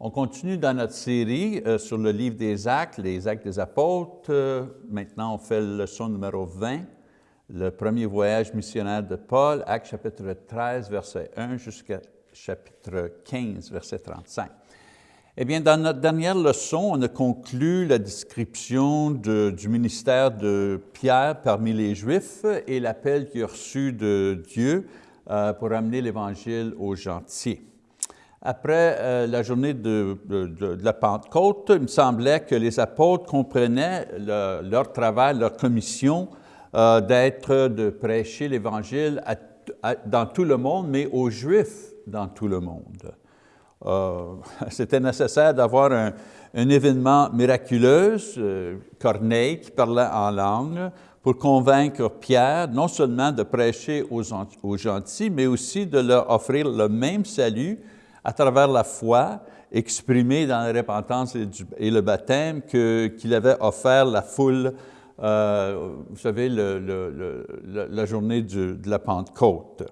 On continue dans notre série euh, sur le livre des Actes, les Actes des Apôtres. Euh, maintenant, on fait le leçon numéro 20, le premier voyage missionnaire de Paul, Actes chapitre 13, verset 1 jusqu'à chapitre 15, verset 35. Eh bien, dans notre dernière leçon, on a conclu la description du ministère de Pierre parmi les Juifs et l'appel qu'il a reçu de Dieu euh, pour amener l'Évangile aux gentils. Après euh, la journée de, la Pentecôte, il me semblait que les apôtres comprenaient leur travail, leur commission euh, d'être, de prêcher l'Évangile dans tout le monde, mais aux Juifs dans tout le monde. Euh, c'était nécessaire d'avoir un, événement miraculeux, Corneille qui parlait en langue, pour convaincre Pierre non seulement de prêcher aux, aux gentils, mais aussi de leur offrir le même salut à travers la foi exprimée dans la repentance et, le baptême qu'il avait offert la foule, euh, vous savez, la journée de la Pentecôte.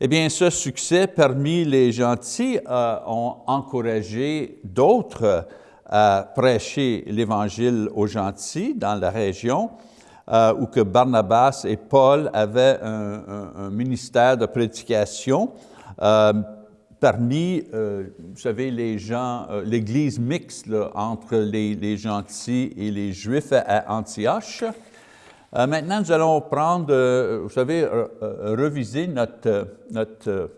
Eh bien, ce succès parmi les gentils euh, ont encouragé d'autres à prêcher l'Évangile aux gentils dans la région, euh, où que Barnabas et Paul avaient un, ministère de prédication parmi, euh, vous savez, les gens, euh, l'église mixte entre les, gentils et les juifs à Antioche. Euh, maintenant, nous allons prendre, vous savez, reviser notre, notre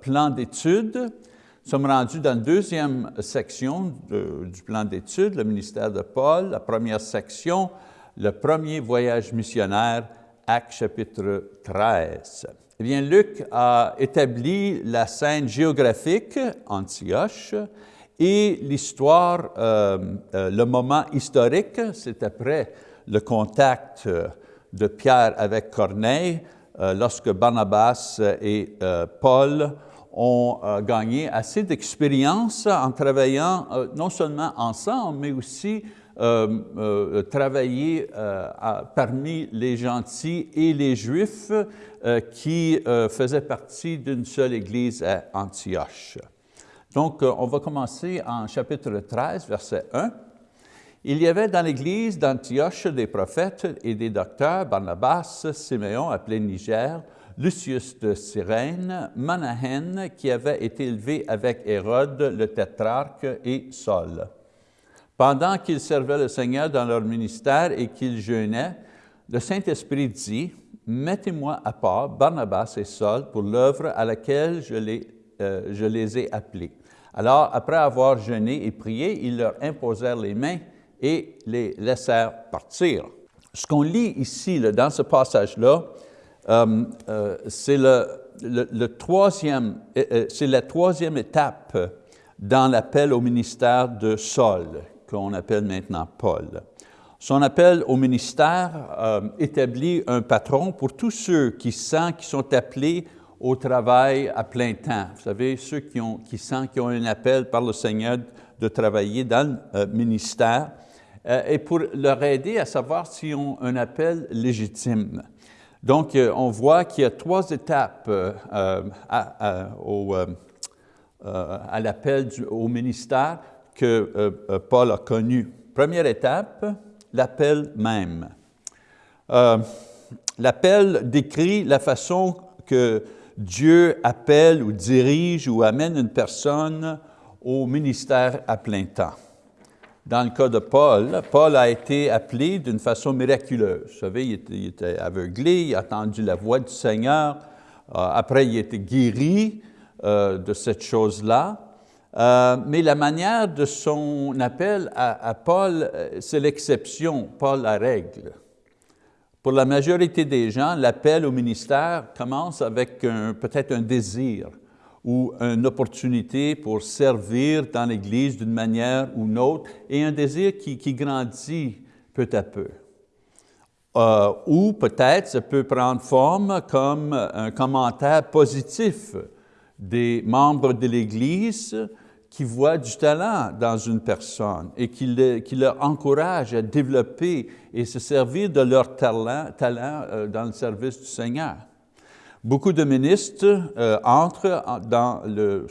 plan d'études. Nous sommes rendus dans la deuxième section du plan d'études, le ministère de Paul, la première section, le premier voyage missionnaire, Acte chapitre 13. Eh bien, Luc a établi la scène géographique, Antioche, et l'histoire, euh, euh, le moment historique, c'est après le contact de Pierre avec Corneille, euh, lorsque Barnabas et Paul ont gagné assez d'expérience en travaillant non seulement ensemble, mais aussi euh, euh, travailler euh, parmi les gentils et les Juifs qui faisaient partie d'une seule église à Antioche. Donc, on va commencer en chapitre 13, verset 1. Il y avait dans l'église d'Antioche des prophètes et des docteurs, Barnabas, Siméon, appelé Niger, Lucius de Cyrène, Manahen, qui avait été élevé avec Hérode, le tétrarque, et Saul. Pendant qu'ils servaient le Seigneur dans leur ministère et qu'ils jeûnaient, le Saint-Esprit dit, « Mettez-moi à part Barnabas et Saul pour l'œuvre à laquelle je les, euh, ai appelés. » Alors, après avoir jeûné et prié, ils leur imposèrent les mains et les laissèrent partir. Ce qu'on lit ici, dans ce passage-là, euh, euh, c'est la troisième étape dans l'appel au ministère de Saul, qu'on appelle maintenant Paul. Son appel au ministère euh, établit un patron pour tous ceux qui sentent qu'ils sont appelés au travail à plein temps. Vous savez, ceux qui, ont, qui sentent qu'ils ont un appel par le Seigneur de travailler dans le euh, ministère euh, et pour leur aider à savoir s'ils ont un appel légitime. Donc, on voit qu'il y a trois étapes à l'appel au ministère que euh, euh, Paul a connu. Première étape, l'appel même. Euh, l'appel décrit la façon que Dieu appelle ou dirige ou amène une personne au ministère à plein temps. Dans le cas de Paul, Paul a été appelé d'une façon miraculeuse. Vous savez, il était, aveuglé, il a entendu la voix du Seigneur, après il a été guéri de cette chose-là. Euh, mais la manière de son appel à, Paul, euh, c'est l'exception, pas la règle. Pour la majorité des gens, l'appel au ministère commence avec peut-être un désir ou une opportunité pour servir dans l'Église d'une manière ou une autre, et un désir qui, grandit peu à peu. Euh, ou peut-être ça peut prendre forme comme un commentaire positif des membres de l'Église qui voient du talent dans une personne et qui, le, qui leur encourage à développer et se servir de leur talent, talent euh, dans le service du Seigneur. Beaucoup de ministres euh, entrent dans le,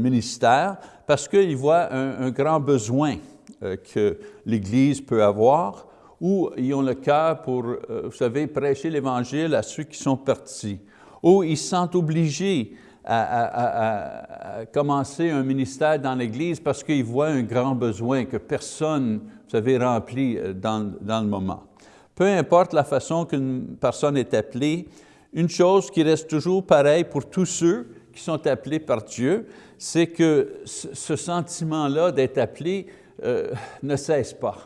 ministère parce qu'ils voient un, grand besoin euh, que l'Église peut avoir ou ils ont le cœur pour, vous savez, prêcher l'Évangile à ceux qui sont partis, ou ils se sentent obligés à, commencer un ministère dans l'Église parce qu'ils voient un grand besoin que personne, vous savez, remplit euh, dans, dans le moment. Peu importe la façon qu'une personne est appelée, une chose qui reste toujours pareille pour tous ceux qui sont appelés par Dieu, c'est que ce sentiment-là d'être appelé euh, ne cesse pas.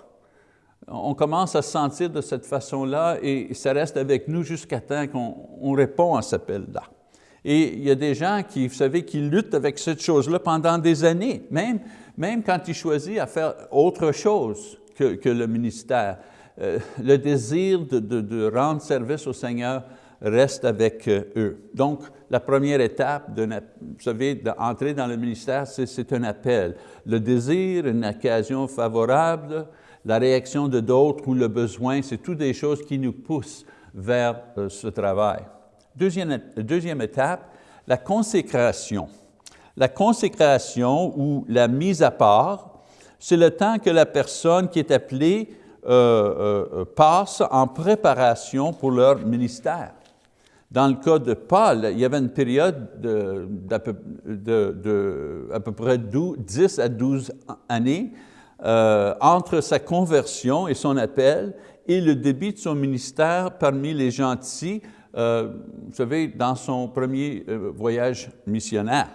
On commence à se sentir de cette façon-là et ça reste avec nous jusqu'à temps qu'on répond à cet appel-là. Et il y a des gens qui, vous savez, qui luttent avec cette chose-là pendant des années, même, même quand ils choisissent à faire autre chose que, le ministère. Euh, le désir de, rendre service au Seigneur reste avec euh, eux. Donc, la première étape, vous savez, d'entrer dans le ministère, c'est un appel. Le désir, une occasion favorable, la réaction de d'autres ou le besoin, c'est toutes des choses qui nous poussent vers euh, ce travail. Deuxième, étape, la consécration. La consécration ou la mise à part, c'est le temps que la personne qui est appelée euh, euh, passe en préparation pour leur ministère. Dans le cas de Paul, il y avait une période d'à peu, de, peu près 10 à 12 années euh, entre sa conversion et son appel et le début de son ministère parmi les gentils euh, vous savez, dans son premier euh, voyage missionnaire.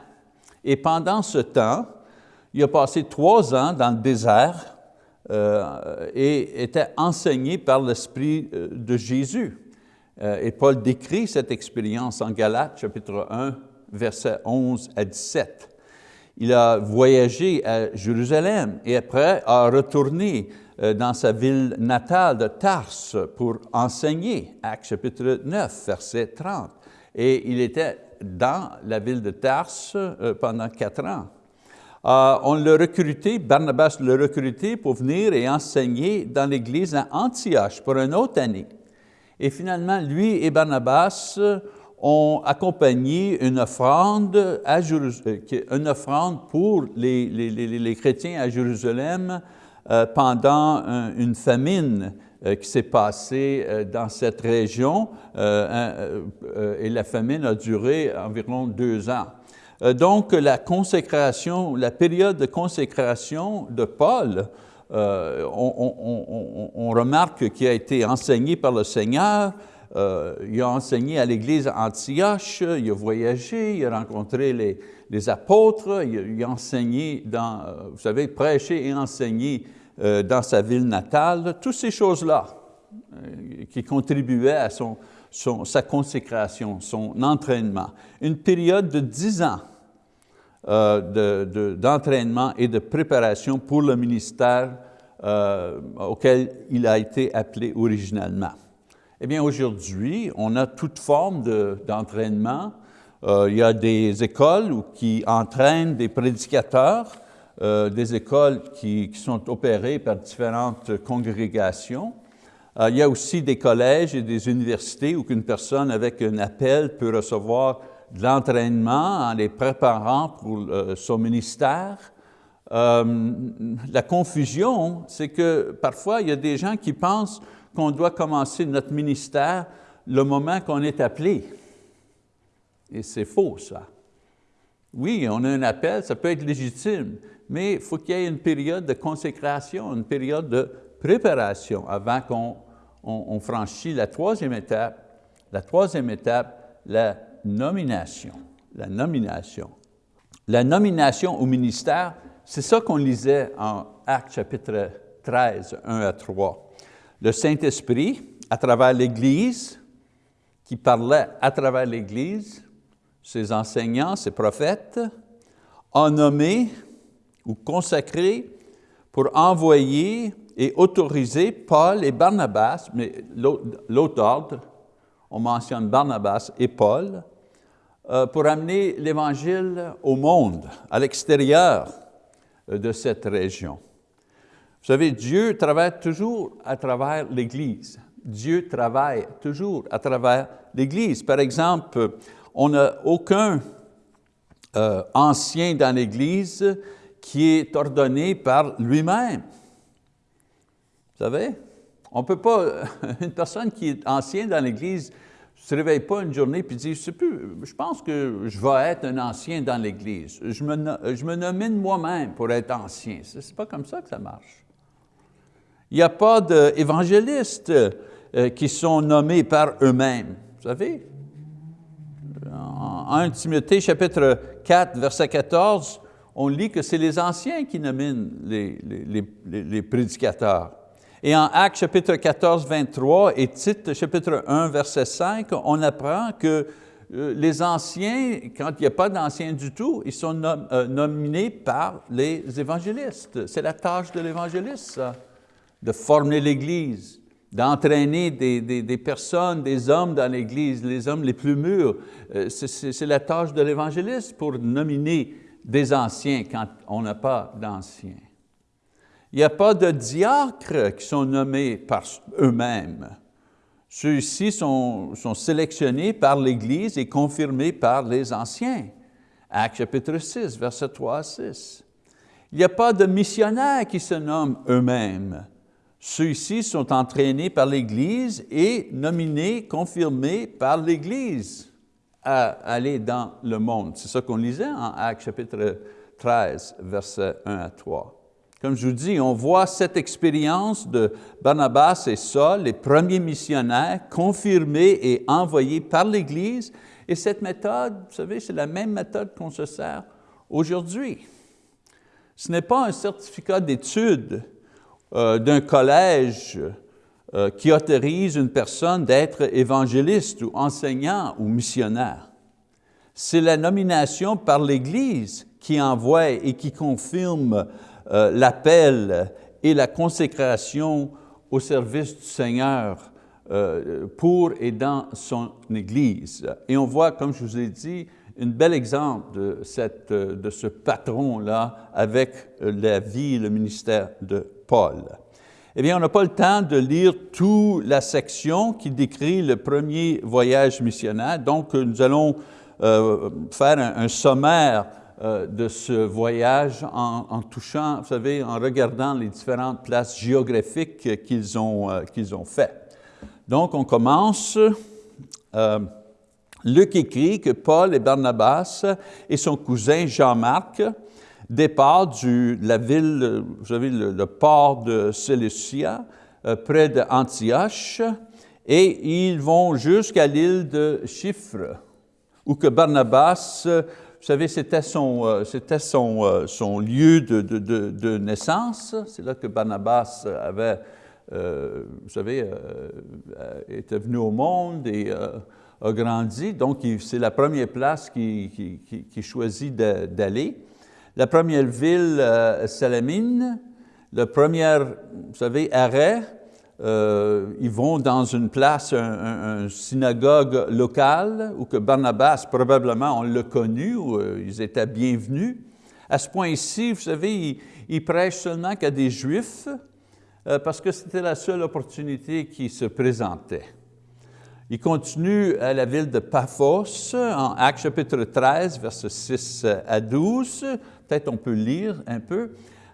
Et pendant ce temps, il a passé trois ans dans le désert euh, et était enseigné par l'Esprit de Jésus. et Paul décrit cette expérience en Galates, chapitre 1, versets 11 à 17. Il a voyagé à Jérusalem et après a retourné dans sa ville natale de Tarse pour enseigner, Actes chapitre 9, verset 30. Et il était dans la ville de Tarse euh, pendant quatre ans. Euh, on l'a recruté, Barnabas l'a recruté pour venir et enseigner dans l'église à Antioche pour une autre année. Et finalement, lui et Barnabas ont accompagné une offrande, à offrande pour les, les, les, les chrétiens à Jérusalem euh, pendant une famine euh, qui s'est passée euh, dans cette région et la famine a duré environ deux ans. Donc la consécration, la période de consécration de Paul, on, remarque qu'il a été enseigné par le Seigneur, il a enseigné à l'église Antioche, il a voyagé, il a rencontré les, apôtres, il, a enseigné dans, vous savez, prêché et enseigné euh, dans sa ville natale, toutes ces choses-là euh, qui contribuaient à sa consécration, son entraînement. Une période de dix ans euh, d'entraînement et de préparation pour le ministère auquel il a été appelé originalement. Eh bien, aujourd'hui, on a toute forme d'entraînement. il y a des écoles qui entraînent des prédicateurs, euh, des écoles qui, sont opérées par différentes congrégations. Euh, il y a aussi des collèges et des universités où une personne avec un appel peut recevoir de l'entraînement en les préparant pour euh, son ministère. la confusion, c'est que parfois il y a des gens qui pensent qu'on doit commencer notre ministère le moment qu'on est appelé. Et c'est faux, ça. Oui, on a un appel, ça peut être légitime, mais il faut qu'il y ait une période de consécration, une période de préparation avant qu'on on, franchisse la troisième étape. La troisième étape, la nomination. La nomination. La nomination au ministère, c'est ça qu'on lisait en Actes chapitre 13, 1 à 3. Le Saint-Esprit, à travers l'Église, qui parlait à travers l'Église, ses enseignants, ses prophètes, a nommé ou consacré pour envoyer et autoriser Paul et Barnabas, mais l'autre ordre, on mentionne Barnabas et Paul, euh, pour amener l'Évangile au monde, à l'extérieur euh, de cette région. Vous savez, Dieu travaille toujours à travers l'Église. Dieu travaille toujours à travers l'Église. Par exemple, on n'a aucun euh, ancien dans l'Église qui est ordonné par lui-même. Vous savez, on ne peut pas, une personne qui est ancienne dans l'Église ne se réveille pas une journée et dit, je, plus, je pense que je vais être un ancien dans l'Église. Je me, je me nomine moi-même pour être ancien. Ce n'est pas comme ça que ça marche. Il n'y a pas d'évangélistes euh, qui sont nommés par eux-mêmes. Vous savez, en 1 Timothée chapitre 4, verset 14, on lit que c'est les anciens qui nominent les, prédicateurs. Et en Actes chapitre 14, 23 et Tite chapitre 1, verset 5, on apprend que euh, les anciens, quand il n'y a pas d'anciens du tout, ils sont euh, nominés par les évangélistes. C'est la tâche de l'évangéliste, de former l'Église, d'entraîner des, des, personnes, des hommes dans l'Église, les hommes les plus mûrs. Euh, c'est la tâche de l'évangéliste pour nominer des anciens quand on n'a pas d'anciens. Il n'y a pas de diacres qui sont nommés par eux-mêmes. Ceux-ci sont, sont, sélectionnés par l'Église et confirmés par les anciens. Acte chapitre 6, verset 3 à 6. Il n'y a pas de missionnaires qui se nomment eux-mêmes. Ceux-ci sont entraînés par l'Église et nominés, confirmés par l'Église à aller dans le monde. C'est ça qu'on lisait en Actes chapitre 13, versets 1 à 3. Comme je vous dis, on voit cette expérience de Barnabas et Saul, les premiers missionnaires, confirmés et envoyés par l'Église. Et cette méthode, vous savez, c'est la même méthode qu'on se sert aujourd'hui. Ce n'est pas un certificat d'études euh, d'un collège euh, qui autorise une personne d'être évangéliste ou enseignant ou missionnaire. C'est la nomination par l'Église qui envoie et qui confirme euh, l'appel et la consécration au service du Seigneur pour et dans son Église. Et on voit, comme je vous ai dit, un bel exemple de, de ce patron-là avec la vie et le ministère de Paul. Eh bien, on n'a pas le temps de lire toute la section qui décrit le premier voyage missionnaire, donc nous allons euh, faire un, sommaire euh, de ce voyage en, touchant, vous savez, en regardant les différentes places géographiques qu'ils ont, euh, qu'ils ont fait. Donc, on commence. Luc écrit que Paul et Barnabas et son cousin Jean-Marc départ de la ville, vous savez, le, port de Seleucia, euh, près d'Antioche, et ils vont jusqu'à l'île de Chypre, où que Barnabas, vous savez, c'était son, euh, son, euh, son, lieu de, de, de, naissance. C'est là que Barnabas avait, vous savez, était venu au monde et a grandi. Donc, c'est la première place qu'il qui, choisit d'aller. La première ville, euh, Salamine, le premier, vous savez, arrêt, euh, ils vont dans une place, un, synagogue locale, où que Barnabas, probablement, on l'a connu, où euh, ils étaient bienvenus. À ce point-ci, vous savez, ils, prêchent seulement qu'à des Juifs, parce que c'était la seule opportunité qui se présentait. Il continue à la ville de Paphos, en Actes chapitre 13, versets 6 à 12. Peut-être on peut lire un peu.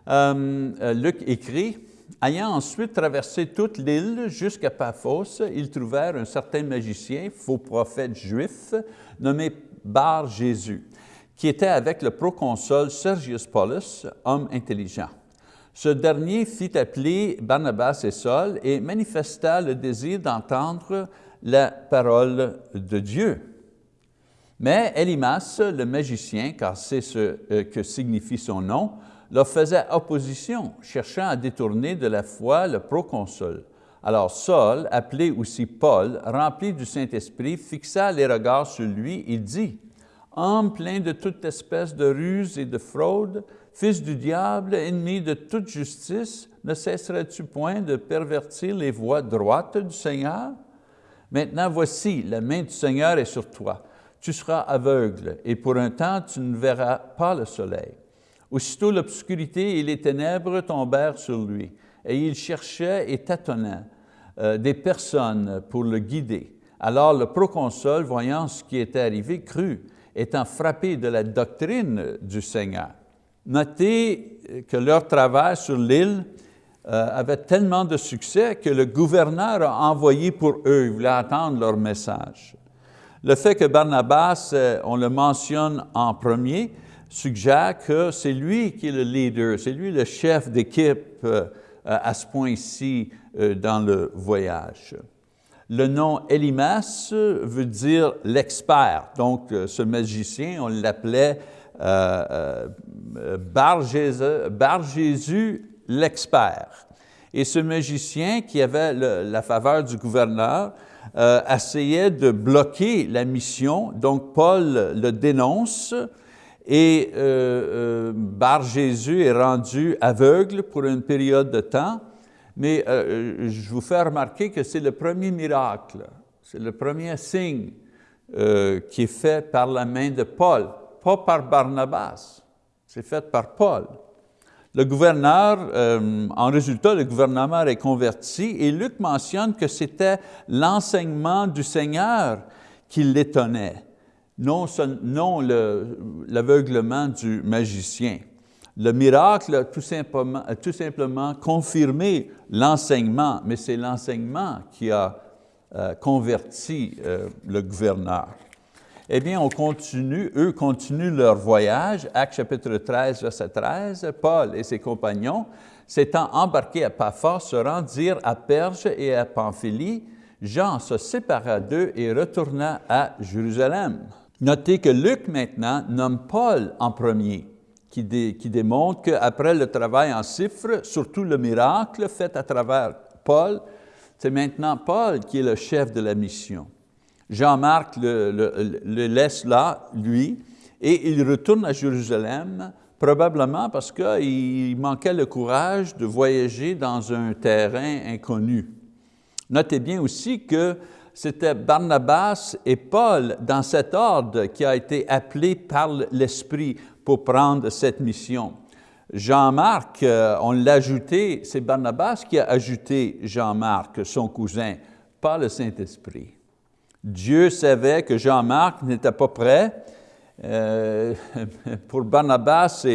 Euh, euh, Luc écrit, « Ayant ensuite traversé toute l'île jusqu'à Paphos, ils trouvèrent un certain magicien, faux prophète juif, nommé Bar Jésus, qui était avec le proconsul Sergius Paulus, homme intelligent. Ce dernier fit appeler Barnabas et Saul et manifesta le désir d'entendre la parole de Dieu. Mais Elimas, le magicien, car c'est ce euh, que signifie son nom, leur faisait opposition, cherchant à détourner de la foi le proconsul. Alors Saul, appelé aussi Paul, rempli du Saint-Esprit, fixa les regards sur lui et dit, « Homme plein de toute espèce de ruse et de fraude, fils du diable, ennemi de toute justice, ne cesserais-tu point de pervertir les voies droites du Seigneur? Maintenant voici, la main du Seigneur est sur toi tu seras aveugle, et pour un temps tu ne verras pas le soleil. Aussitôt l'obscurité et les ténèbres tombèrent sur lui, et il cherchait et tâtonnait, des personnes pour le guider. Alors le proconsul, voyant ce qui était arrivé, crut, étant frappé de la doctrine du Seigneur. Notez que leur travail sur l'île euh, avait tellement de succès que le gouverneur a envoyé pour eux, il voulait attendre leur message. Le fait que Barnabas, euh, on le mentionne en premier, suggère que c'est lui qui est le leader, c'est lui le chef d'équipe euh, à ce point-ci dans le voyage. Le nom Elimas veut dire l'expert. Donc, ce magicien, on l'appelait Bar Jésus l'expert. Et ce magicien qui avait la faveur du gouverneur euh, essayait de bloquer la mission, donc Paul le dénonce et euh, euh, Bar Jésus est rendu aveugle pour une période de temps, mais je vous fais remarquer que c'est le premier miracle, c'est le premier signe qui est fait par la main de Paul, pas par Barnabas, c'est fait par Paul. Le gouverneur, euh, en résultat, le gouvernement est converti et Luc mentionne que c'était l'enseignement du Seigneur qui l'étonnait, non, l'aveuglement du magicien. Le miracle a tout simplement, tout simplement confirmé l'enseignement, mais c'est l'enseignement qui a euh, converti euh, le gouverneur. Eh bien, eux continuent leur voyage. Acte chapitre 13, verset 13. Paul et ses compagnons, s'étant embarqués à Paphos, se rendirent à Perge et à Pamphylie. Jean se sépara d'eux et retourna à Jérusalem. Notez que Luc maintenant nomme Paul en premier, qui, qui démontre qu'après le travail en cifre, surtout le miracle fait à travers Paul, c'est maintenant Paul qui est le chef de la mission. Jean-Marc le, laisse là, lui, et il retourne à Jérusalem, probablement parce qu'il manquait le courage de voyager dans un terrain inconnu. Notez bien aussi que c'était Barnabas et Paul, dans cet ordre, qui a été appelé par l'Esprit pour prendre cette mission. Jean-Marc, euh, on l'a ajouté, c'est Barnabas qui a ajouté Jean-Marc, son cousin, pas le Saint-Esprit. Dieu savait que Jean-Marc n'était pas prêt. Euh, pour Barnabas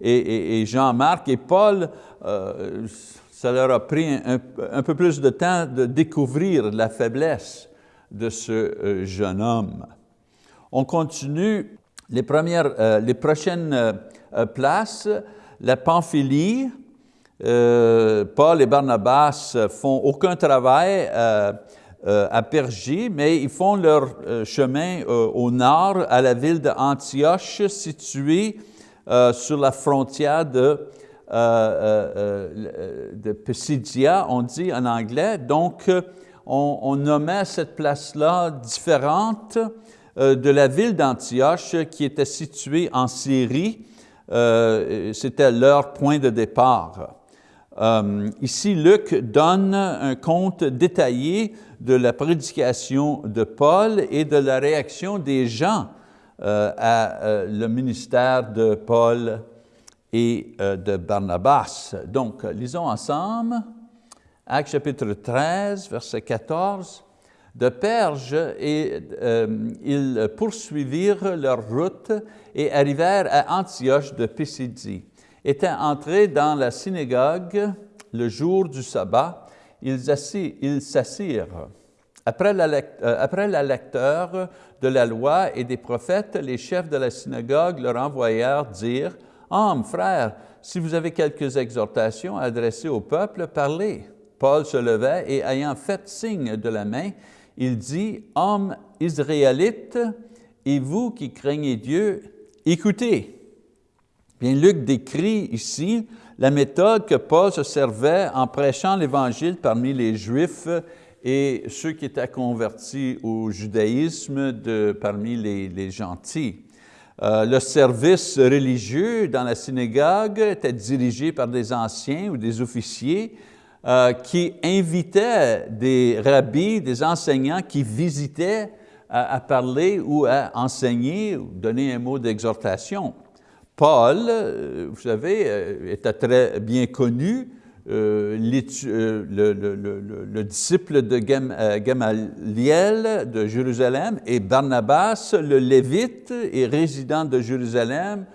et, Jean-Marc et Paul, euh, ça leur a pris un, peu plus de temps de découvrir la faiblesse de ce euh, jeune homme. On continue les, premières, les prochaines places, la Pamphylie, Paul et Barnabas font aucun travail à Pergé, mais ils font leur euh, chemin euh, au nord à la ville d'Antioche, située sur la frontière de, de on dit en anglais. Donc, on, nommait cette place-là différente de la ville d'Antioche qui était située en Syrie. C'était leur point de départ. Ici, Luc donne un compte détaillé de la prédication de Paul et de la réaction des gens euh, à euh, le ministère de Paul et euh, de Barnabas. Donc, lisons ensemble Acte chapitre 13, verset 14. De Perge, et, ils poursuivirent leur route et arrivèrent à Antioche de Pisidie. Étant entrés dans la synagogue le jour du sabbat, ils s'assirent. Après la, euh, lecteur de la loi et des prophètes, les chefs de la synagogue leur envoyèrent dire, « Hommes, frères, si vous avez quelques exhortations adressées au peuple, parlez. » Paul se levait et ayant fait signe de la main, il dit, « Hommes israélites, et vous qui craignez Dieu, écoutez. » Bien, Luc décrit ici la méthode que Paul se servait en prêchant l'Évangile parmi les Juifs et ceux qui étaient convertis au judaïsme de, parmi les, gentils. Euh, le service religieux dans la synagogue était dirigé par des anciens ou des officiers euh, qui invitaient des rabbis, des enseignants qui visitaient à, à parler ou à enseigner ou donner un mot d'exhortation. Paul, euh, vous savez, euh, était très bien connu le, disciple de Gamaliel de Jérusalem et Barnabas, le Lévite et résident de Jérusalem,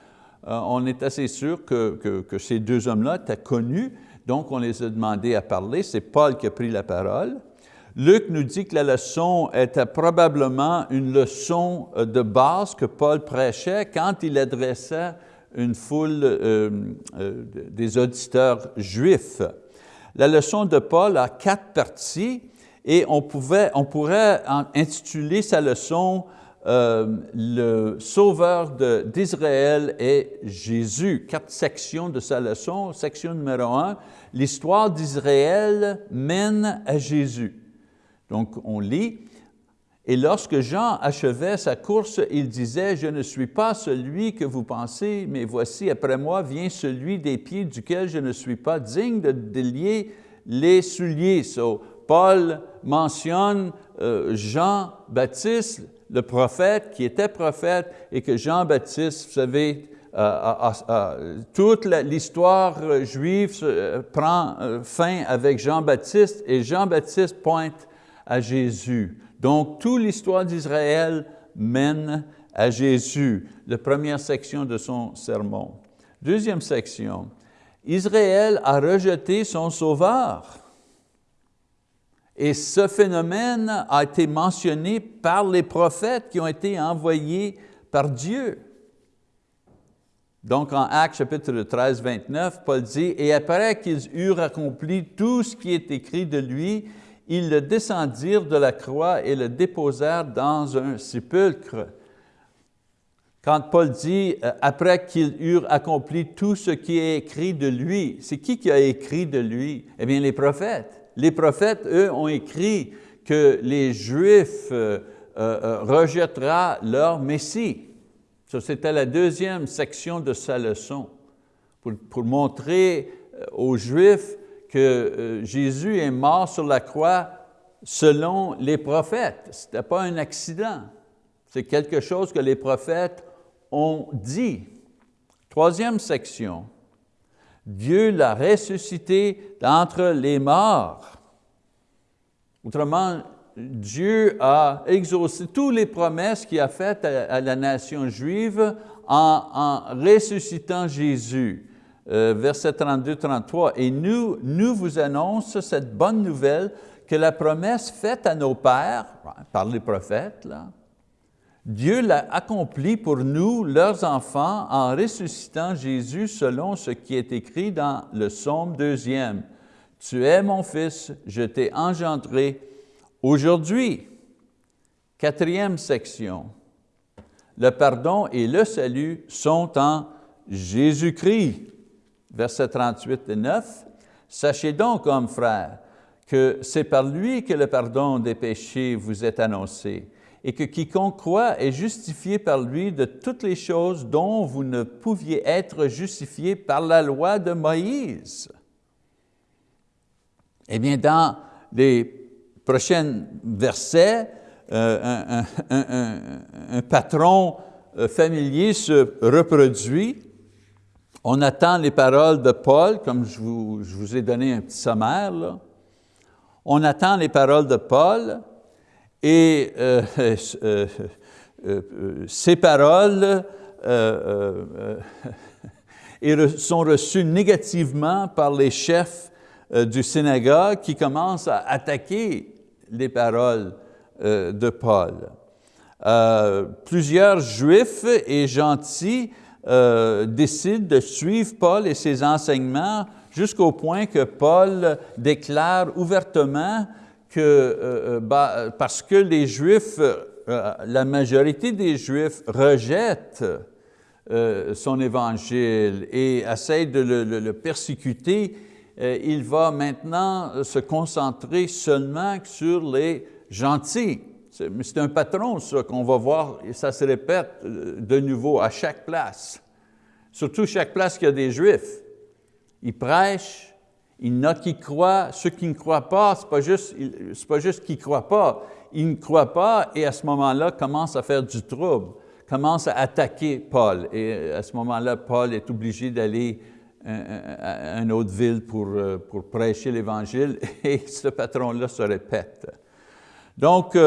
on est assez sûr que, ces deux hommes-là étaient connus, donc on les a demandé à parler, c'est Paul qui a pris la parole. Luc nous dit que la leçon était probablement une leçon euh, de base que Paul prêchait quand il adressait une foule euh, euh, des auditeurs juifs. La leçon de Paul a quatre parties et on, pouvait, on pourrait intituler sa leçon Le Sauveur d'Israël et Jésus. Quatre sections de sa leçon. Section numéro un, l'histoire d'Israël mène à Jésus. Donc, on lit, et lorsque Jean achevait sa course, il disait, « Je ne suis pas celui que vous pensez, mais voici, après moi vient celui des pieds duquel je ne suis pas digne de délier les souliers. Paul mentionne euh, Jean-Baptiste, le prophète, qui était prophète, et que Jean-Baptiste, vous savez, euh, euh, toute l'histoire juive prend fin avec Jean-Baptiste, et Jean-Baptiste pointe à Jésus. Donc, toute l'histoire d'Israël mène à Jésus, la première section de son sermon. Deuxième section, Israël a rejeté son sauveur. Et ce phénomène a été mentionné par les prophètes qui ont été envoyés par Dieu. Donc en Actes chapitre 13, 29, Paul dit, « Et après qu'ils eurent accompli tout ce qui est écrit de lui, ils le descendirent de la croix et le déposèrent dans un sépulcre. Quand Paul dit, euh, après qu'ils eurent accompli tout ce qui est écrit de lui, c'est qui qui a écrit de lui? Eh bien, les prophètes. Les prophètes, eux, ont écrit que les Juifs euh, euh, rejetteront leur Messie. Ça, c'était la deuxième section de sa leçon, pour montrer aux Juifs euh, Jésus est mort sur la croix selon les prophètes. Ce n'était pas un accident. C'est quelque chose que les prophètes ont dit. Troisième section, Dieu l'a ressuscité d'entre les morts. Autrement, Dieu a exaucé toutes les promesses qu'il a faites à, la nation juive en ressuscitant Jésus. Euh, verset 32-33, « Et nous, nous vous annonce cette bonne nouvelle que la promesse faite à nos pères, par les prophètes, Dieu l'a accomplie pour nous, leurs enfants, en ressuscitant Jésus selon ce qui est écrit dans le psaume deuxième. Tu es mon fils, je t'ai engendré aujourd'hui. Quatrième section. Le pardon et le salut sont en Jésus-Christ versets 38 et 9, « Sachez donc, hommes frères, que c'est par lui que le pardon des péchés vous est annoncé, et que quiconque croit est justifié par lui de toutes les choses dont vous ne pouviez être justifiés par la loi de Moïse. » Eh bien, dans les prochains versets, euh, un, patron euh, familier se reproduit on attend les paroles de Paul, comme je vous, ai donné un petit sommaire. On attend les paroles de Paul et euh, euh, euh, ces paroles sont reçues négativement par les chefs du synagogue qui commencent à attaquer les paroles de Paul. plusieurs juifs et gentils euh, décide de suivre Paul et ses enseignements jusqu'au point que Paul déclare ouvertement que euh, euh, parce que les Juifs, la majorité des Juifs rejettent son évangile et essayent de le, persécuter, il va maintenant se concentrer seulement sur les gentils. C'est un patron, ça, qu'on va voir, et ça se répète euh, de nouveau à chaque place. Surtout chaque place qui a des Juifs. Ils prêchent, il y en a qui croient, ceux qui ne croient pas, ce n'est pas juste, pas juste qu'ils ne croient pas, ils ne croient pas et à ce moment-là commencent à faire du trouble, commencent à attaquer Paul. Et à ce moment-là, Paul est obligé d'aller une autre ville pour, pour prêcher l'Évangile et ce patron-là se répète. Donc,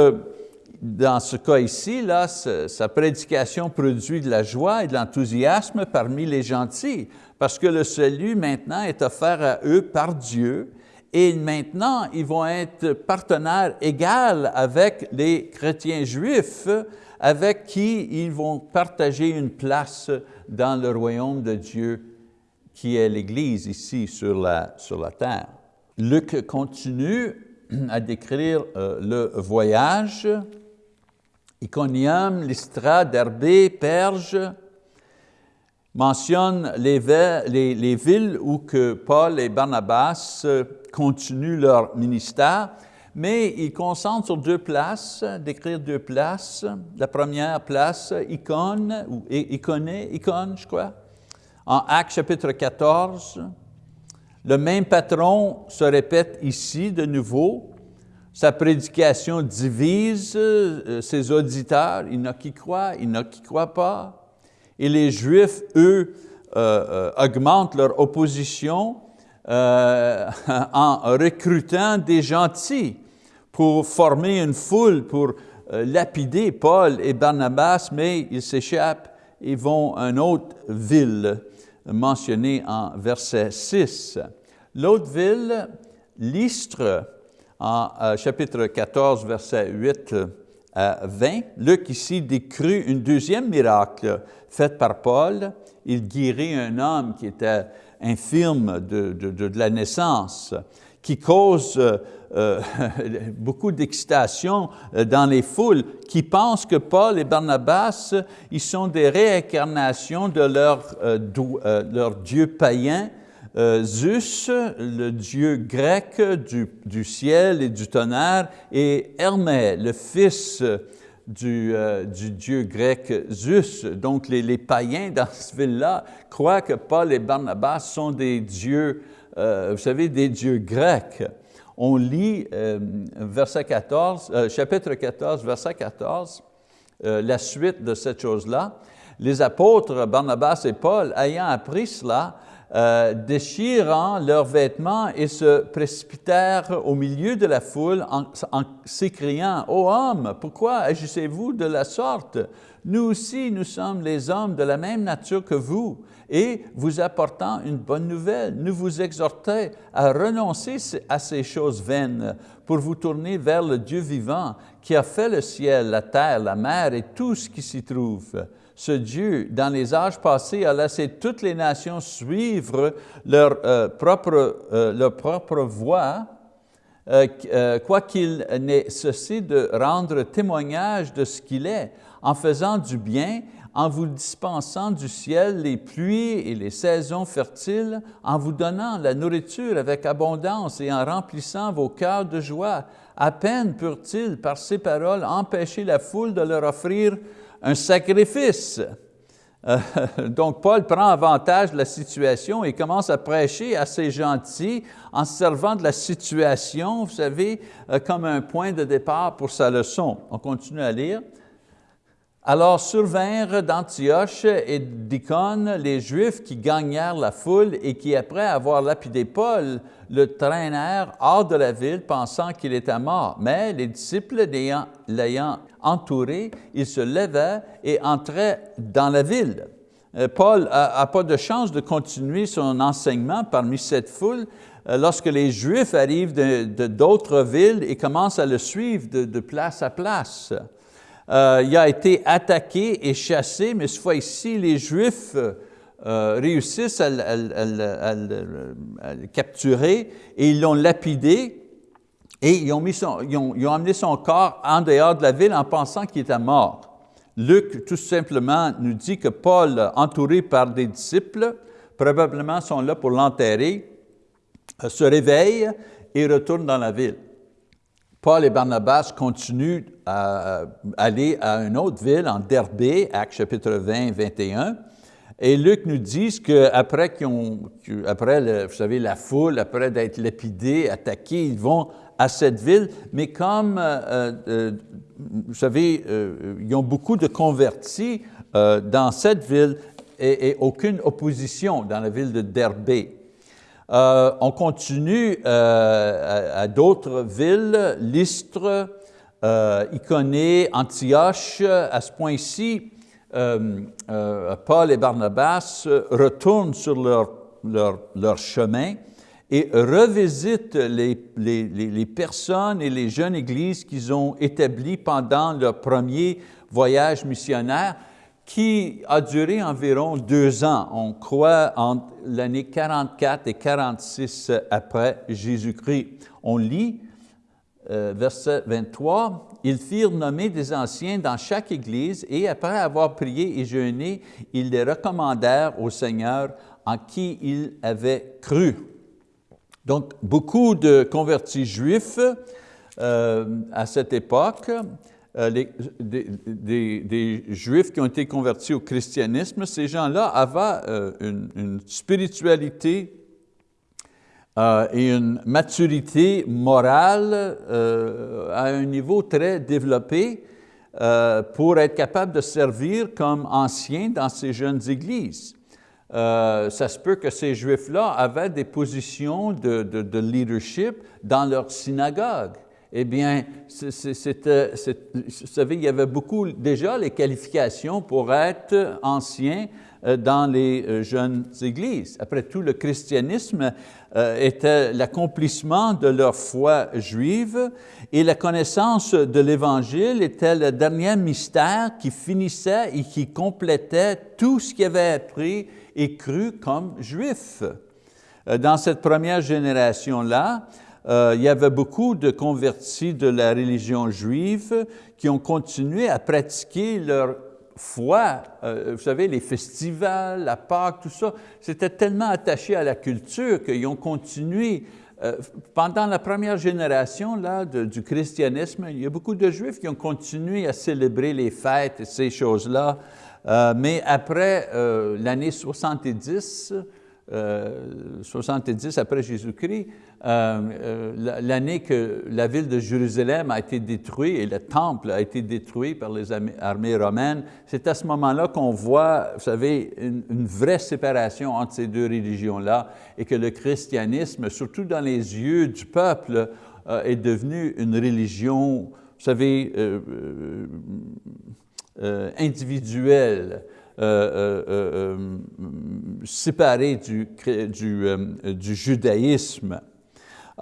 dans ce cas ici, là, sa prédication produit de la joie et de l'enthousiasme parmi les gentils, parce que le salut maintenant est offert à eux par Dieu, et maintenant ils vont être partenaires égaux avec les chrétiens juifs, avec qui ils vont partager une place dans le royaume de Dieu, qui est l'Église ici sur la, sur la terre. Luc continue à décrire euh, le voyage Iconium, Lystra, Derbé, Perge, mentionne les, les, villes où que Paul et Barnabas euh, continuent leur ministère, mais ils concentrent sur deux places, d'écrire deux places. La première place, Icône, ou Iconé, je crois, en Actes chapitre 14. Le même patron se répète ici de nouveau, sa prédication divise euh, ses auditeurs, il y en a qui croient, il y en a qui croient pas. Et les Juifs, eux, euh, euh, augmentent leur opposition en recrutant des gentils pour former une foule, pour lapider Paul et Barnabas, mais ils s'échappent et vont à une autre ville mentionnée en verset 6. L'autre ville, Lystre, en euh, chapitre 14, verset 8 à 20, Luc ici décrit un deuxième miracle fait par Paul. Il guérit un homme qui était infirme de, de, la naissance, qui cause euh, euh, beaucoup d'excitation dans les foules, qui pensent que Paul et Barnabas, ils sont des réincarnations de leur, leur Dieu païen, euh, Zeus, le dieu grec du, ciel et du tonnerre, et Hermès, le fils du, euh, dieu grec Zeus. Donc les, païens dans cette ville-là croient que Paul et Barnabas sont des dieux, euh, vous savez, des dieux grecs. On lit verset 14, chapitre 14, verset 14, la suite de cette chose-là. Les apôtres Barnabas et Paul, ayant appris cela, euh, déchirant leurs vêtements et se précipitèrent au milieu de la foule en, s'écriant, « Ô homme, pourquoi agissez-vous de la sorte? Nous aussi, nous sommes les hommes de la même nature que vous, et vous apportant une bonne nouvelle, nous vous exhortons à renoncer à ces choses vaines pour vous tourner vers le Dieu vivant qui a fait le ciel, la terre, la mer et tout ce qui s'y trouve. Ce Dieu, dans les âges passés, a laissé toutes les nations suivre leur, euh, propre, euh, propre voie, euh, quoiqu'il n'ait ceci de rendre témoignage de ce qu'il est, en faisant du bien, en vous dispensant du ciel les pluies et les saisons fertiles, en vous donnant la nourriture avec abondance et en remplissant vos cœurs de joie. À peine purent-ils, par ces paroles, empêcher la foule de leur offrir un sacrifice. Euh, donc Paul prend avantage de la situation et commence à prêcher à ces gentils en servant de la situation, vous savez, euh, comme un point de départ pour sa leçon. On continue à lire. Alors survinrent d'Antioche et d'Icône les Juifs qui gagnèrent la foule et qui, après avoir lapidé Paul, le traînèrent hors de la ville pensant qu'il était mort. Mais les disciples l'ayant entouré, ils se levaient et entraient dans la ville. Euh, Paul n'a pas de chance de continuer son enseignement parmi cette foule euh, lorsque les Juifs arrivent de d'autres villes et commencent à le suivre de place à place. Euh, il a été attaqué et chassé, mais cette fois-ci, les Juifs euh, réussissent à, le capturer et ils l'ont lapidé et ils ont, mis son, ils, ont, amené son corps en dehors de la ville en pensant qu'il était mort. Luc, tout simplement, nous dit que Paul, entouré par des disciples, probablement sont là pour l'enterrer, euh, se réveille et retourne dans la ville. Paul et Barnabas continuent à aller à une autre ville, en Derbé, Actes chapitre 20, 21, et Luc nous dit qu'après après, vous savez, la foule, après d'être lapidés, attaqués, ils vont à cette ville, mais comme, euh, euh, vous savez, euh, ils ont beaucoup de convertis dans cette ville, et, aucune opposition dans la ville de Derbé. Euh, on continue à, d'autres villes, Lystre, Iconée, Antioche. À ce point-ci, Paul et Barnabas retournent sur leur, leur, leur chemin et revisitent les, les, les, personnes et les jeunes églises qu'ils ont établies pendant leur premier voyage missionnaire qui a duré environ deux ans, on croit entre l'année 44 et 46 après Jésus-Christ. On lit, euh, verset 23, « Ils firent nommer des anciens dans chaque église et après avoir prié et jeûné, ils les recommandèrent au Seigneur en qui ils avaient cru. » Donc, beaucoup de convertis juifs euh, à cette époque, euh, des, Juifs qui ont été convertis au christianisme, ces gens-là avaient euh, une, spiritualité et une maturité morale à un niveau très développé pour être capable de servir comme anciens dans ces jeunes églises. Euh, ça se peut que ces Juifs-là avaient des positions de, de, leadership dans leur synagogue. Eh bien, c'était, vous savez, il y avait beaucoup, déjà les qualifications pour être ancien euh, dans les euh, jeunes églises. Après tout, le christianisme était l'accomplissement de leur foi juive et la connaissance de l'Évangile était le dernier mystère qui finissait et qui complétait tout ce qui avait appris et cru comme juif. Euh, dans cette première génération-là, euh, il y avait beaucoup de convertis de la religion juive qui ont continué à pratiquer leur foi. Euh, vous savez, les festivals, la Pâque, tout ça, c'était tellement attaché à la culture qu'ils ont continué. pendant la première génération là, du christianisme, il y a beaucoup de Juifs qui ont continué à célébrer les fêtes et ces choses-là euh, mais après euh, l'année 70, 70 euh, après Jésus-Christ, l'année que la ville de Jérusalem a été détruite et le temple a été détruit par les armées romaines, c'est à ce moment-là qu'on voit, vous savez, une, vraie séparation entre ces deux religions-là et que le christianisme, surtout dans les yeux du peuple, est devenu une religion, vous savez, euh, individuel, euh, euh, séparé du, du, judaïsme.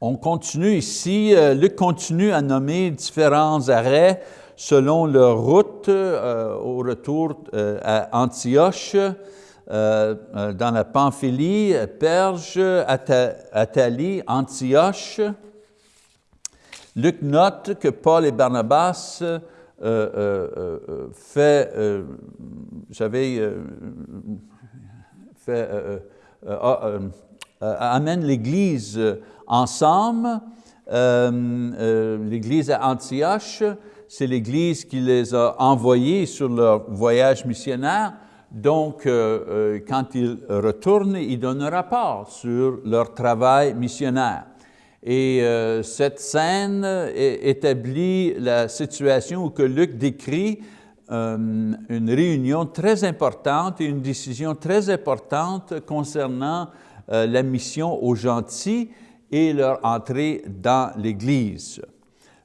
on continue ici, Luc continue à nommer différents arrêts selon leur route au retour à Antioche, dans la Pamphylie, Perge, Athalie, Antioche, Luc note que Paul et Barnabas euh, euh, euh, fait, savez, fait, amènent l'Église ensemble. L'Église à Antioche, c'est l'Église qui les a envoyés sur leur voyage missionnaire. Donc, quand ils retournent, ils donnent un rapport sur leur travail missionnaire. Et euh, cette scène établit la situation où que Luc décrit euh, une réunion très importante et une décision très importante concernant euh, la mission aux gentils et leur entrée dans l'Église.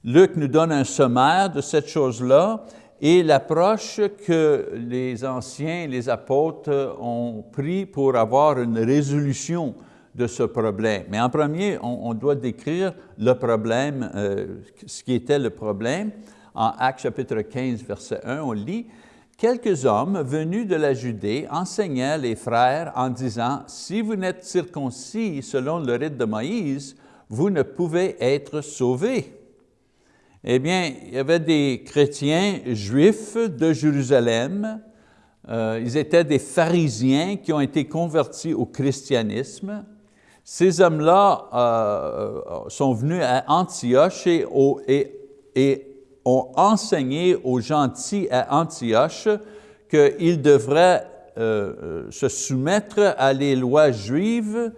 Luc nous donne un sommaire de cette chose-là et l'approche que les anciens, les apôtres ont pris pour avoir une résolution de ce problème. Mais en premier, on, doit décrire le problème, euh, ce qui était le problème. En Actes chapitre 15, verset 1, on lit « Quelques hommes venus de la Judée enseignaient les frères en disant « Si vous n'êtes circoncis selon le rite de Moïse, vous ne pouvez être sauvés. » Eh bien, il y avait des chrétiens juifs de Jérusalem, euh, ils étaient des pharisiens qui ont été convertis au christianisme, ces hommes-là euh, euh, sont venus à Antioche et, ont enseigné aux gentils à Antioche qu'ils devraient euh, se soumettre à les lois juives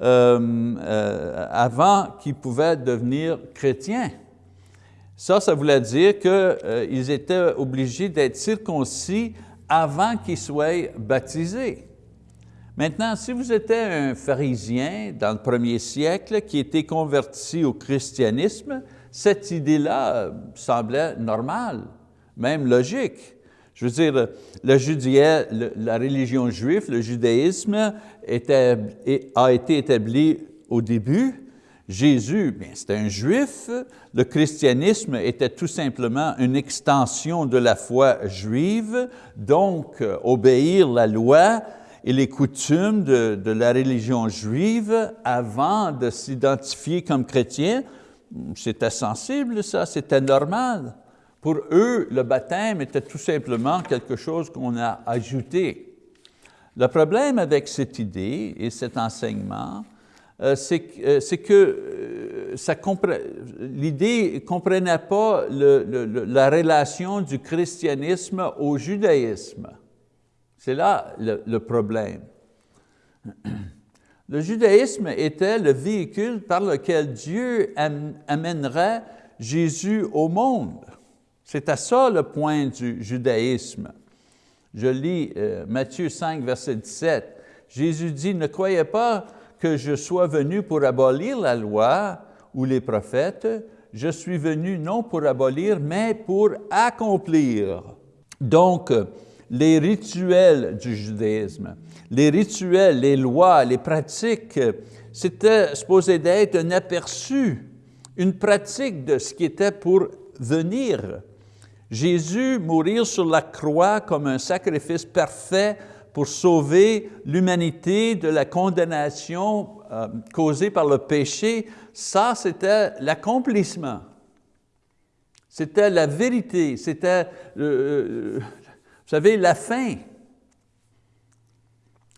avant qu'ils pouvaient devenir chrétiens. Ça, ça voulait dire qu'ils étaient obligés d'être circoncis avant qu'ils soient baptisés. Maintenant, si vous étiez un pharisien dans le premier siècle qui était converti au christianisme, cette idée-là semblait normale, même logique. Je veux dire, le la religion juive, le judaïsme a été établi au début. Jésus, c'était un juif. Le christianisme était tout simplement une extension de la foi juive. Donc, euh, obéir la loi et les coutumes de, la religion juive avant de s'identifier comme chrétien, c'était sensible ça, c'était normal. Pour eux, le baptême était tout simplement quelque chose qu'on a ajouté. Le problème avec cette idée et cet enseignement, euh, euh, c'est que euh, l'idée ne comprenait pas la relation du christianisme au judaïsme. C'est là le, problème. Le judaïsme était le véhicule par lequel Dieu amènerait Jésus au monde. C'était ça le point du judaïsme. Je lis euh, Matthieu 5, verset 17. Jésus dit, « Ne croyez pas que je sois venu pour abolir la loi ou les prophètes, je suis venu non pour abolir, mais pour accomplir. » Donc, les rituels du judaïsme, les rituels, les lois, les pratiques, c'était supposé d'être un aperçu, une pratique de ce qui était pour venir. Jésus mourir sur la croix comme un sacrifice parfait pour sauver l'humanité de la condamnation euh, causée par le péché, ça c'était l'accomplissement. C'était la vérité, c'était euh, vous savez, la fin.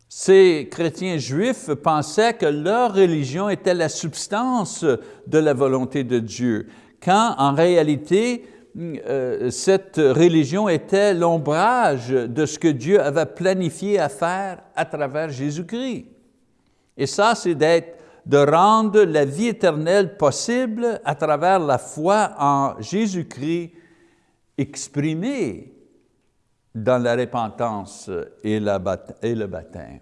Ces chrétiens juifs pensaient que leur religion était la substance de la volonté de Dieu, quand en réalité, euh, cette religion était l'ombrage de ce que Dieu avait planifié à faire à travers Jésus-Christ. Et ça, c'est d'être, de rendre la vie éternelle possible à travers la foi en Jésus-Christ exprimée dans la repentance et, le baptême.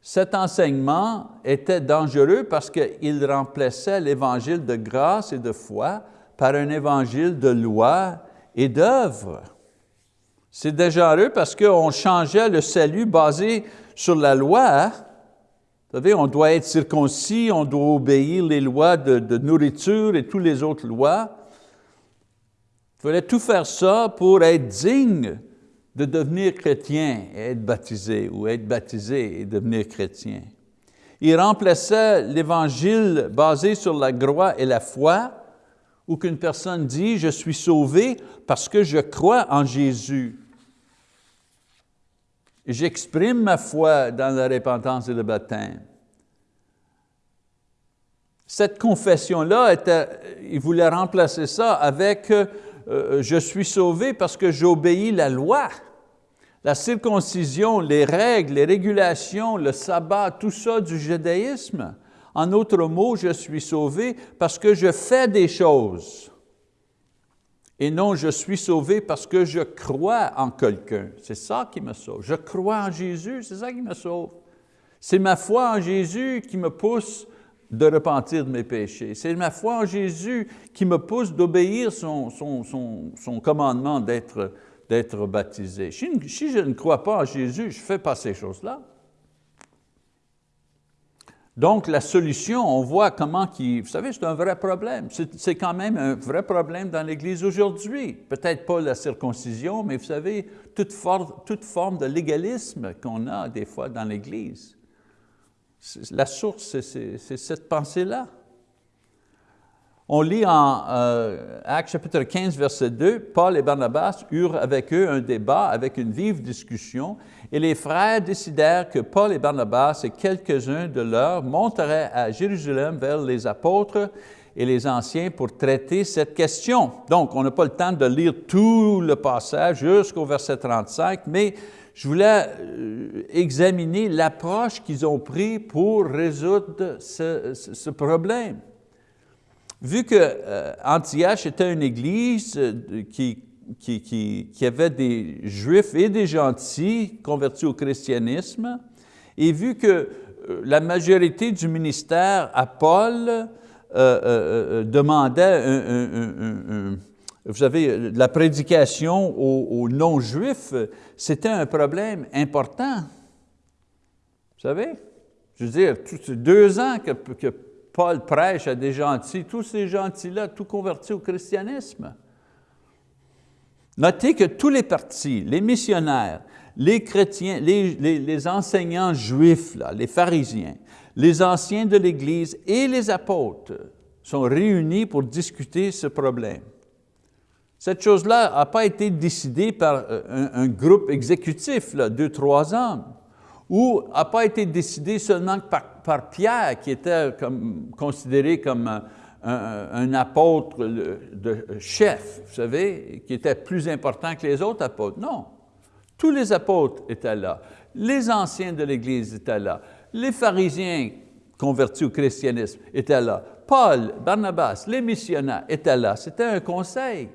Cet enseignement était dangereux parce qu'il remplaçait l'évangile de grâce et de foi par un évangile de loi et d'œuvre. C'est dangereux parce qu'on changeait le salut basé sur la loi. Vous savez, on doit être circoncis, on doit obéir les lois de, de nourriture et toutes les autres lois. Il fallait tout faire ça pour être digne de devenir chrétien et être baptisé, ou être baptisé et devenir chrétien. Il remplaçait l'évangile basé sur la croix et la foi, où qu'une personne dit « je suis sauvé parce que je crois en Jésus ». J'exprime ma foi dans la repentance et le baptême. Cette confession-là, il voulait remplacer ça avec euh, je suis sauvé parce que j'obéis la loi. La circoncision, les règles, les régulations, le sabbat, tout ça du judaïsme. En d'autres mots, je suis sauvé parce que je fais des choses. Et non, je suis sauvé parce que je crois en quelqu'un. C'est ça qui me sauve. Je crois en Jésus, c'est ça qui me sauve. C'est ma foi en Jésus qui me pousse de repentir de mes péchés. C'est ma foi en Jésus qui me pousse d'obéir son, son, commandement d'être baptisé. Si, je ne crois pas en Jésus, je ne fais pas ces choses-là. Donc, la solution, on voit comment qui, vous savez, c'est un vrai problème. C'est quand même un vrai problème dans l'Église aujourd'hui. Peut-être pas la circoncision, mais vous savez, toute, toute forme de légalisme qu'on a des fois dans l'Église. La source, c'est cette pensée-là. On lit en euh, Actes chapitre 15, verset 2, Paul et Barnabas eurent avec eux un débat avec une vive discussion et les frères décidèrent que Paul et Barnabas et quelques-uns de leurs monteraient à Jérusalem vers les apôtres et les anciens pour traiter cette question. Donc, on n'a pas le temps de lire tout le passage jusqu'au verset 35, mais je voulais euh, examiner l'approche qu'ils ont pris pour résoudre ce, problème. Vu que euh, Antioche était une église euh, qui qui, qui, qui avait des juifs et des gentils convertis au christianisme, et vu que la majorité du ministère à Paul demandait vous savez, la prédication aux, non-juifs, c'était un problème important. Vous savez? Je veux dire, deux ans que, Paul prêche à des gentils, tous ces gentils-là, tout convertis au christianisme. Notez que tous les partis, les missionnaires, les chrétiens, les, enseignants juifs, les pharisiens, les anciens de l'Église et les apôtres sont réunis pour discuter ce problème. Cette chose-là n'a pas été décidée par euh, un, groupe exécutif, là, deux, trois hommes, ou n'a pas été décidée seulement par, Pierre, qui était considéré comme un, apôtre de chef, vous savez, qui était plus important que les autres apôtres. Non, tous les apôtres étaient là, les anciens de l'Église étaient là, les pharisiens convertis au christianisme étaient là, Paul, Barnabas, les missionnaires étaient là. C'était un conseil.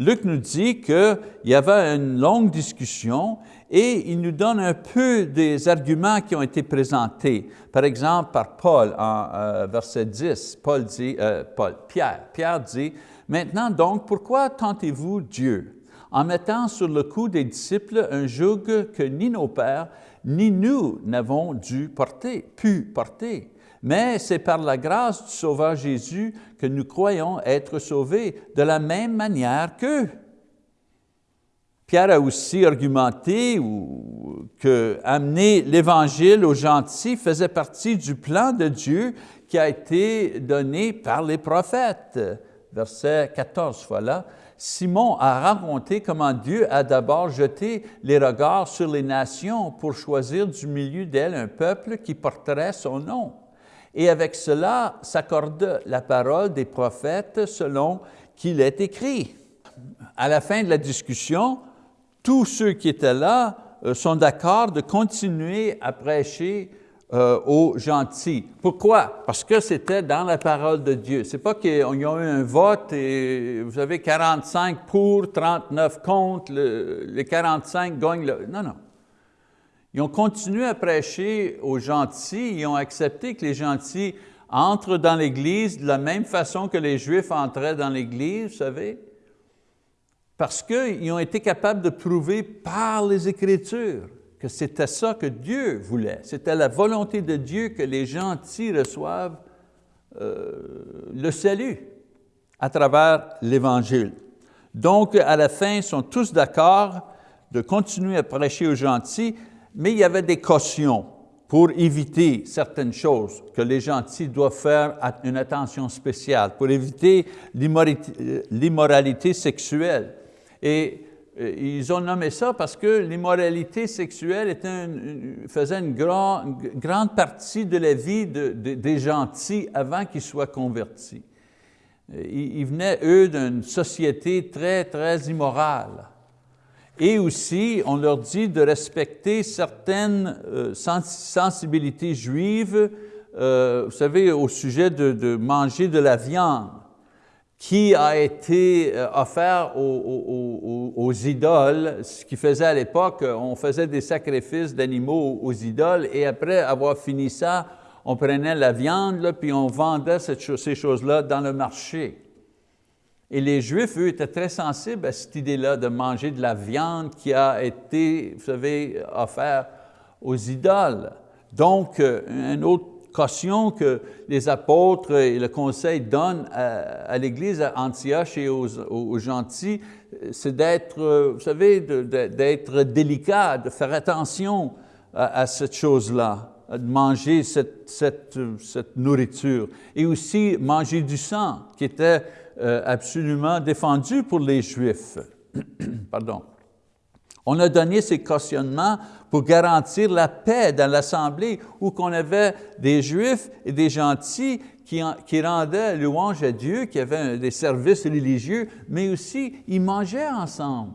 Luc nous dit qu'il y avait une longue discussion et il nous donne un peu des arguments qui ont été présentés. Par exemple, par Paul en euh, verset 10, Paul dit, euh, Paul, Pierre, Pierre dit, « Maintenant donc, pourquoi tentez-vous Dieu? En mettant sur le cou des disciples un joug que ni nos pères, ni nous n'avons dû porter, pu porter mais c'est par la grâce du Sauveur Jésus que nous croyons être sauvés de la même manière qu'eux. Pierre a aussi argumenté que amener l'Évangile aux gentils faisait partie du plan de Dieu qui a été donné par les prophètes. Verset 14, voilà. Simon a raconté comment Dieu a d'abord jeté les regards sur les nations pour choisir du milieu d'elles un peuple qui porterait son nom. Et avec cela s'accorde la parole des prophètes selon qu'il est écrit. À la fin de la discussion, tous ceux qui étaient là euh, sont d'accord de continuer à prêcher euh, aux gentils. Pourquoi? Parce que c'était dans la parole de Dieu. C'est pas qu'ils ont eu un vote et vous avez 45 pour, 39 contre, les 45 gagnent le... Non, non. Ils ont continué à prêcher aux gentils, ils ont accepté que les gentils entrent dans l'Église de la même façon que les Juifs entraient dans l'Église, vous savez, parce qu'ils ont été capables de prouver par les Écritures que c'était ça que Dieu voulait. C'était la volonté de Dieu que les gentils reçoivent euh, le salut à travers l'Évangile. Donc, à la fin, ils sont tous d'accord de continuer à prêcher aux gentils, mais il y avait des cautions pour éviter certaines choses que les gentils doivent faire une attention spéciale, pour éviter l'immoralité sexuelle. Et euh, ils ont nommé ça parce que l'immoralité sexuelle faisait une, grande partie de la vie des gentils avant qu'ils soient convertis. Ils venaient, eux, d'une société très, très immorale. Et aussi, on leur dit de respecter certaines euh, sensibilités juives, euh, vous savez, au sujet de, manger de la viande qui a été euh, offert aux, idoles, ce qui faisait à l'époque, on faisait des sacrifices d'animaux aux idoles et après avoir fini ça, on prenait la viande, puis on vendait ces choses-là dans le marché. Et les Juifs, eux, étaient très sensibles à cette idée-là de manger de la viande qui a été, vous savez, offerte aux idoles. Donc, euh, une autre caution que les apôtres et le conseil donnent à, l'Église à Antioche et aux, gentils, c'est d'être, euh, vous savez, d'être délicat, de faire attention à, cette chose-là, de manger cette, nourriture. Et aussi manger du sang, qui était euh, absolument défendu pour les Juifs. Pardon. On a donné ces cautionnements pour garantir la paix dans l'Assemblée où qu'on avait des Juifs et des gentils qui, rendaient louange à Dieu, qui avaient des services religieux, mais aussi ils mangeaient ensemble.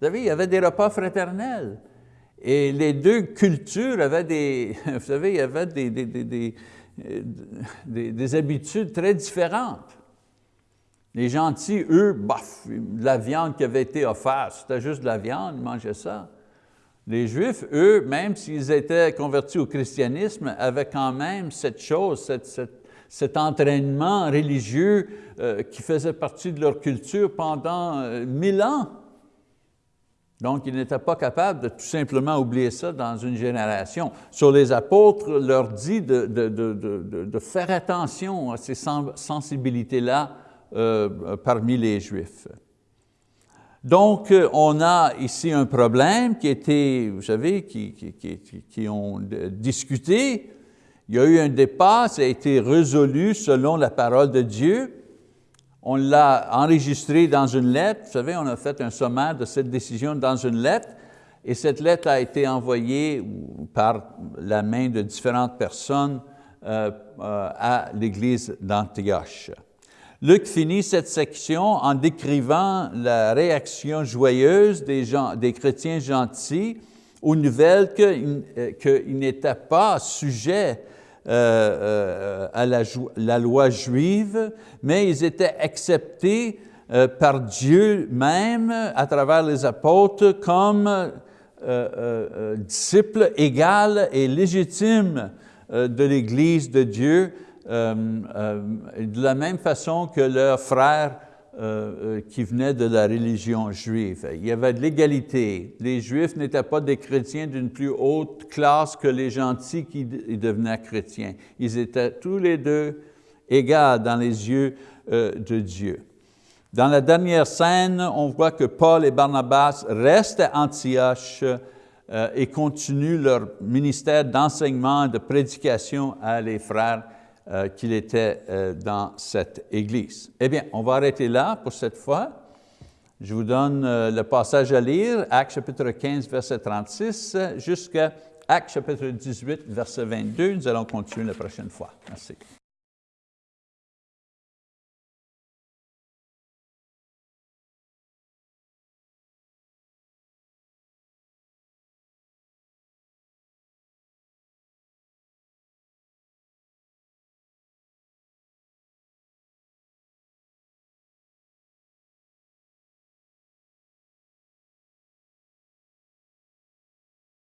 Vous savez, il y avait des repas fraternels. Et les deux cultures avaient des, vous savez, il y avait des, des, des, des habitudes très différentes. Les gentils, eux, bof, la viande qui avait été offerte, c'était juste de la viande, ils mangeaient ça. Les Juifs, eux, même s'ils étaient convertis au christianisme, avaient quand même cette chose, cet entraînement religieux euh, qui faisait partie de leur culture pendant euh, mille ans. Donc, ils n'étaient pas capables de tout simplement oublier ça dans une génération. Sur les apôtres leur dit de, faire attention à ces sensibilités-là euh, parmi les Juifs. Donc, on a ici un problème qui était, vous savez, qui, qui, ont discuté. Il y a eu un débat, ça a été résolu selon la parole de Dieu. On l'a enregistré dans une lettre. Vous savez, on a fait un sommaire de cette décision dans une lettre. Et cette lettre a été envoyée par la main de différentes personnes euh, euh, à l'Église d'Antioche. Luc finit cette section en décrivant la réaction joyeuse des, gens, des chrétiens gentils aux nouvelles qu'ils euh, n'étaient pas sujets euh, euh, à la, loi juive, mais ils étaient acceptés par Dieu même à travers les apôtres comme disciples égaux et légitimes de l'Église de Dieu de la même façon que leurs frères euh, qui venaient de la religion juive. Il y avait de l'égalité. Les Juifs n'étaient pas des chrétiens d'une plus haute classe que les gentils qui devenaient chrétiens. Ils étaient tous les deux égaux dans les yeux de Dieu. Dans la dernière scène, on voit que Paul et Barnabas restent à Antioche et continuent leur ministère d'enseignement et de prédication à les frères euh, qu'il était euh, dans cette Église. Eh bien, on va arrêter là pour cette fois. Je vous donne euh, le passage à lire, Actes chapitre 15, verset 36, jusqu'à Actes chapitre 18, verset 22. Nous allons continuer la prochaine fois. Merci.